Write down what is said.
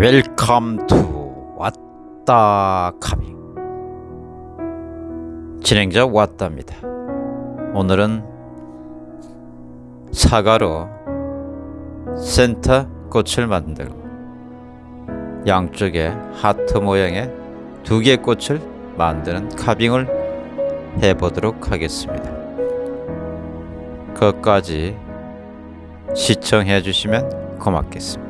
Welcome to 왔다 carving 진행자 왔다입니다. 오늘은 사과로 센터 꽃을 만들고 양쪽에 하트 모양의 두 개의 꽃을 만드는 carving을 해보도록 하겠습니다. 끝까지 시청해 주시면 고맙겠습니다.